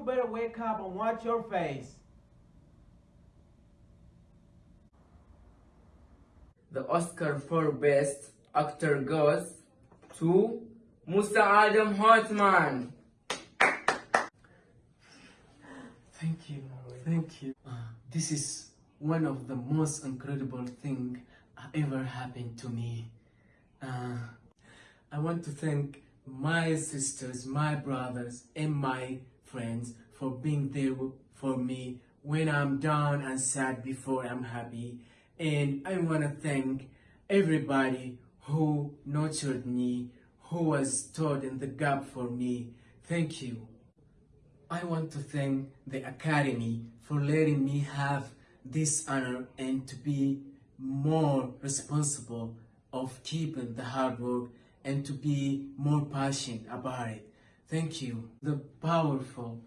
boy, you better wake up and watch your face. The Oscar for Best Actor goes to Musa Adam Hartman. Thank you, thank you. Uh, this is one of the most incredible thing ever happened to me. Uh, I want to thank my sisters, my brothers, and my friends for being there for me when I'm down and sad before I'm happy. And I want to thank everybody who nurtured me, who was stood in the gap for me. Thank you. I want to thank the Academy for letting me have this honor and to be more responsible of keeping the hard work and to be more passionate about it. Thank you. The powerful,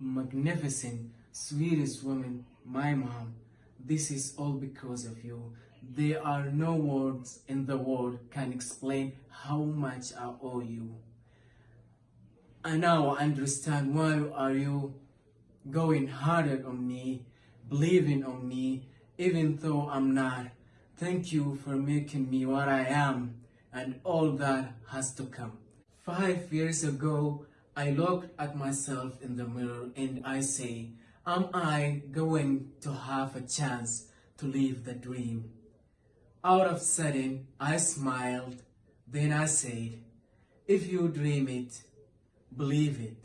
magnificent, sweetest woman, my mom. This is all because of you. There are no words in the world can explain how much I owe you. I now understand why are you going harder on me, believing on me, even though I'm not. Thank you for making me what I am and all that has to come. Five years ago, I looked at myself in the mirror and I say, am I going to have a chance to live the dream? Out of sudden, I smiled. Then I said, if you dream it, believe it,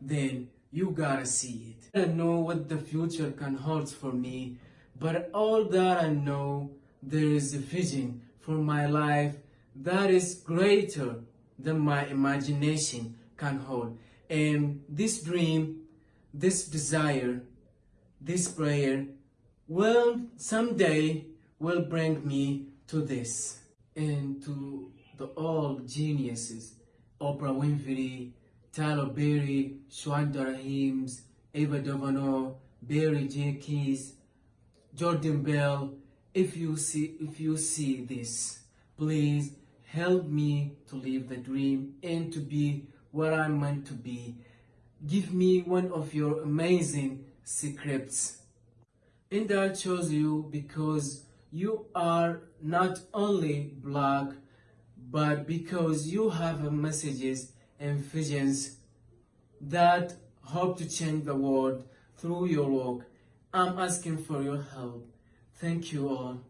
then you gotta see it. I don't know what the future can hold for me, but all that I know, there is a vision for my life that is greater than my imagination can hold. And this dream, this desire, this prayer will someday will bring me to this and to the old geniuses, Oprah Winfrey, Tyler Perry, Shonda Rhimes, Ava DuVernay, Barry Jenkins, Jordan Bell. If you see, if you see this, please help me to live the dream and to be what I'm meant to be. Give me one of your amazing secrets. And I chose you because you are not only black, but because you have messages and visions that hope to change the world through your work. I'm asking for your help. Thank you all.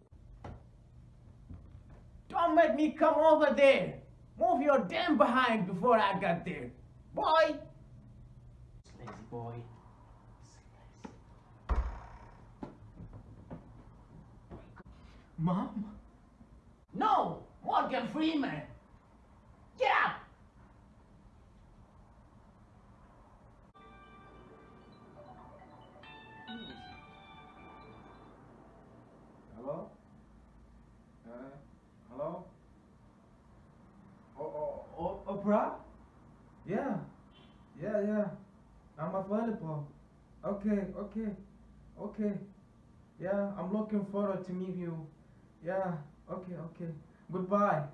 Don't make me come over there. Move your damn behind before I got there. Boy! Lazy boy. Mom? No! Morgan Freeman! Oprah? Yeah. Yeah, yeah. I'm available. Okay, okay, okay. Yeah, I'm looking forward to meet you. Yeah, okay, okay. Goodbye.